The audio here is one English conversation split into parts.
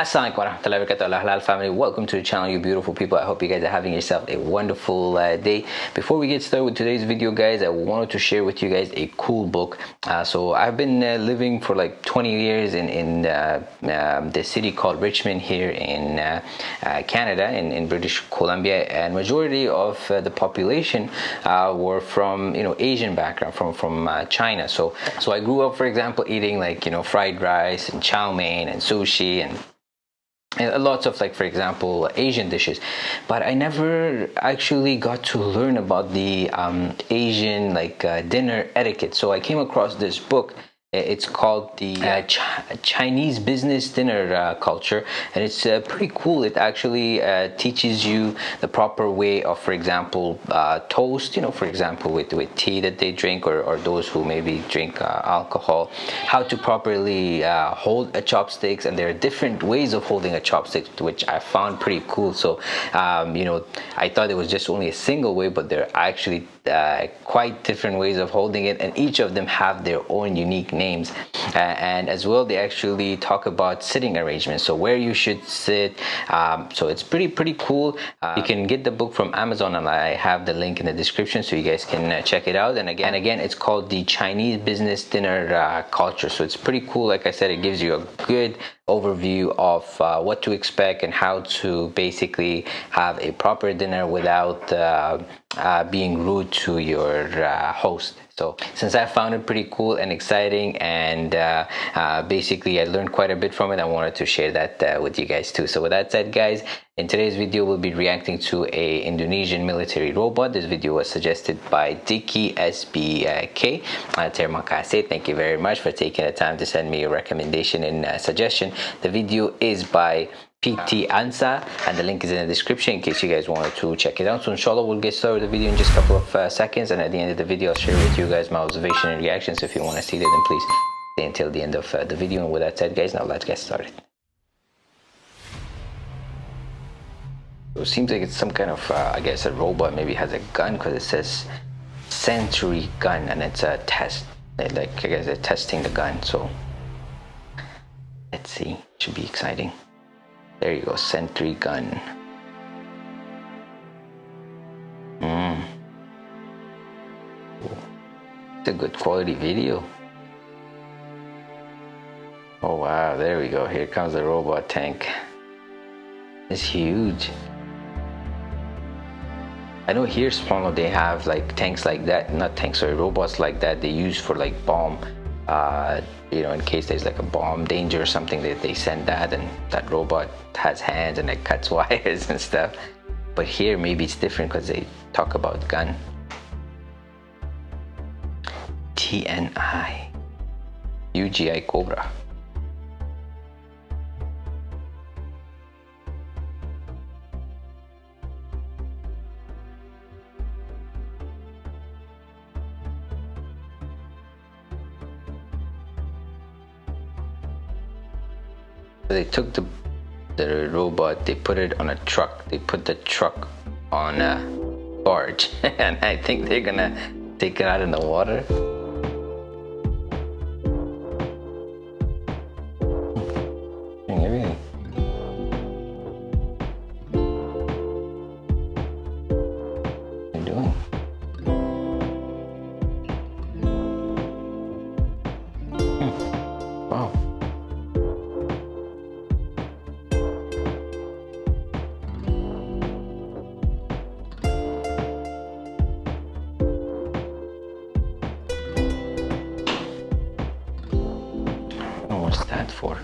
Assalamualaikum warahmatullahi wabarakatuh. Halal family welcome to the channel you beautiful people. I hope you guys are having yourself a wonderful uh, day. Before we get started with today's video guys I wanted to share with you guys a cool book. Uh, so I've been uh, living for like 20 years in, in uh, um, the city called Richmond here in uh, uh, Canada in, in British Columbia. And majority of the population were from you know Asian background from from China. So so I grew up for example eating like you know fried rice and chow mein and sushi and lots of like for example asian dishes. But i never actually got to learn about the um, asian like uh, dinner etiquette. So i came across this book it's called the uh, Ch Chinese business dinner uh, culture, and it's uh, pretty cool. It actually uh, teaches you the proper way of, for example, uh, toast. You know, for example, with with tea that they drink, or, or those who maybe drink uh, alcohol, how to properly hold a chopsticks, and there are different ways of holding a chopstick, which I found pretty cool. So, um, you know, I thought it was just only a single way, but there are actually uh, quite different ways of holding it and each of them have their own unique names. Uh, and as well they actually talk about sitting arrangements so where you should sit. Um, so it's pretty pretty cool. Uh, you can get the book from Amazon and I have the link in the description so you guys can uh, check it out. And again again it's called the Chinese business dinner uh, culture. So it's pretty cool. Like I said it gives you a good overview of uh, what to expect and how to basically have a proper dinner without uh, being rude to your uh, host. So since I found it pretty cool and exciting and uh, uh, basically I learned quite a bit from it I wanted to share that uh, with you guys too. So with that said guys in today's video we'll be reacting to a Indonesian military robot. This video was suggested by Dicky SBK uh, terima kasih. Thank you very much for taking the time to send me a recommendation and suggestion. The video is by PT Ansa and the link is in the description in case you guys wanted to check it out. So inshallah we'll get started with the video in just a couple of uh, seconds and at the end of the video I'll share with you guys my observation and reactions. So if you want to see that then please stay until the end of uh, the video and with that said guys now let's get started. So it seems like it's some kind of uh, I guess a robot maybe has a gun because it says sentry gun and it's a test like I guess they're testing the gun so let's see should be exciting. There you go, sentry gun. Mm. It's a good quality video. Oh wow, there we go. Here comes the robot tank. It's huge. I know here Spawn they have like tanks like that, not tanks, sorry, robots like that they use for like bomb uh, you know, in case there's like a bomb danger or something, that they send that and that robot has hands and it cuts wires and stuff. But here maybe it's different because they talk about gun. TNI, UGV Cobra. They took the, the robot, they put it on a truck. They put the truck on a barge. and I think they're gonna take it out in the water. For.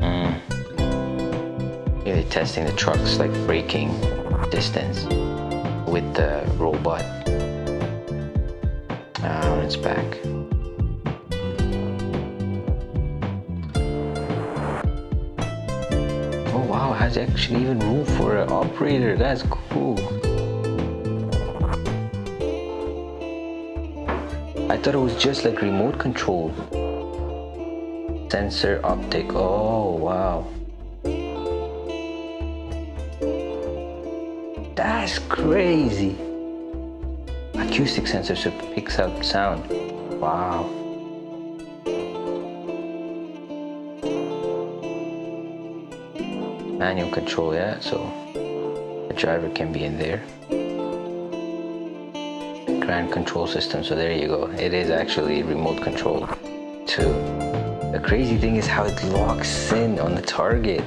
Mm. Testing the trucks like braking distance with the robot uh, on its back. Has actually even room for an operator. That's cool. I thought it was just like remote control. Sensor optic. Oh, wow. That's crazy. Acoustic sensor so picks up sound. Wow. Manual control, yeah, so the driver can be in there. Grand control system, so there you go. It is actually remote control too. The crazy thing is how it locks in on the target.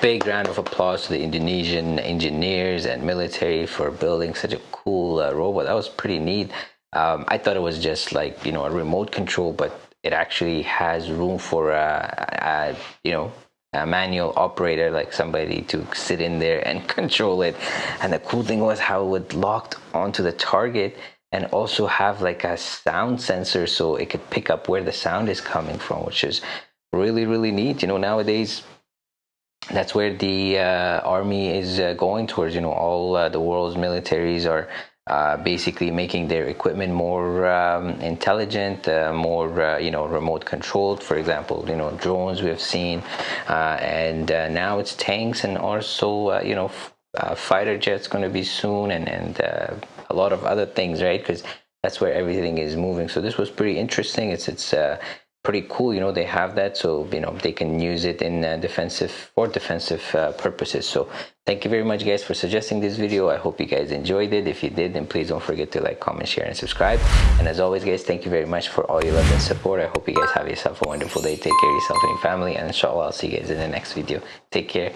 Big round of applause to the Indonesian engineers and military for building such a cool uh, robot. That was pretty neat. Um, I thought it was just like, you know, a remote control, but it actually has room for a, a you know a manual operator like somebody to sit in there and control it and the cool thing was how it would locked onto the target and also have like a sound sensor so it could pick up where the sound is coming from which is really really neat you know nowadays that's where the uh, army is uh, going towards you know all uh, the world's militaries are uh, basically making their equipment more um, intelligent, uh, more uh, you know remote controlled. For example, you know drones we have seen, and now it's tanks and also you know fighter jets going to be soon, and and a lot of other things, right? Because that's where everything is moving. So this was pretty interesting. It's it's pretty cool you know they have that so you know they can use it in uh, defensive or defensive uh, purposes. So thank you very much guys for suggesting this video. I hope you guys enjoyed it. If you did then please don't forget to like comment share and subscribe. And as always guys thank you very much for all your love and support. I hope you guys have yourself a wonderful day. Take care of yourself and your family and inshallah i'll see you guys in the next video. Take care